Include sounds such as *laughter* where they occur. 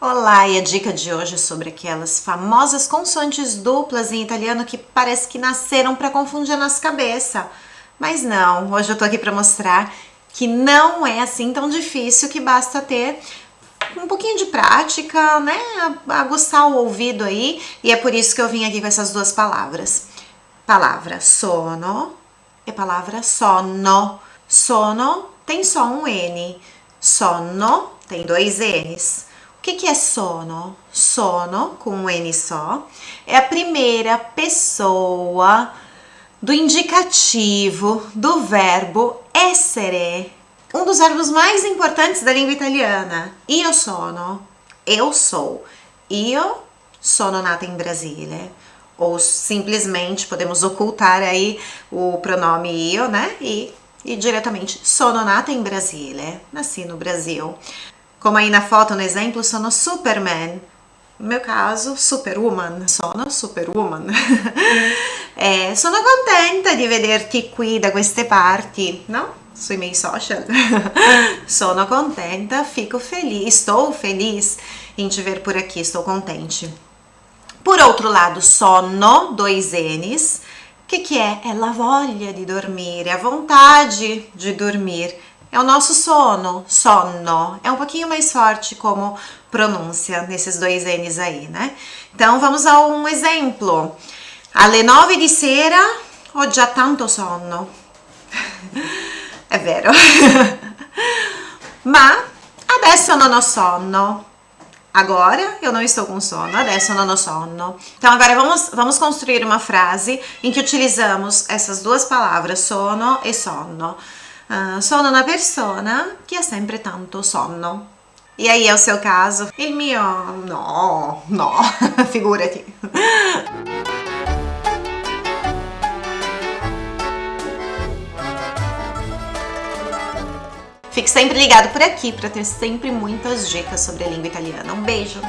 Olá, e a dica de hoje é sobre aquelas famosas consoantes duplas em italiano que parece que nasceram para confundir a nossa cabeça. Mas não, hoje eu tô aqui para mostrar que não é assim tão difícil, que basta ter um pouquinho de prática, né, aguçar o ouvido aí, e é por isso que eu vim aqui com essas duas palavras. Palavra sono e palavra sono. Sono tem só um N, sono tem dois N's. O que, que é sono? Sono, com um N só, é a primeira pessoa do indicativo do verbo essere, um dos verbos mais importantes da língua italiana. Io sono, eu sou. Io sono nata em Brasília. Ou simplesmente podemos ocultar aí o pronome io, né? E, e diretamente sono nata em Brasília. Nasci no Brasil. Como aí na foto, no exemplo, sono Superman. No meu caso, Superwoman, sono Superwoman. *laughs* eh, sono contenta di vederti qui da queste parti, no? Sui miei social. *laughs* sono contenta, fico feliz, estou feliz em te ver por aqui, estou contente. Por outro lado, sono, dois N's, o que, que é? É la voglia di dormire, a vontade de dormir. É o nosso sono, sonno. É um pouquinho mais forte como pronúncia nesses dois N's aí, né? Então vamos a um exemplo. Alle nove di sera ho già tanto sonno. *laughs* È vero. *laughs* Ma adesso non ho sonno. Agora eu não estou com sono, adesso non ho sonno. Então agora vamos, vamos construir uma frase em que utilizamos essas duas palavras, sono e sonno. Uh, sono una persona che ha sempre tanto sonno. E aí é o seu caso? Il mio... no, no, *laughs* figurati. Fique sempre ligado por aqui para ter sempre muitas dicas sobre a língua italiana. Um beijo!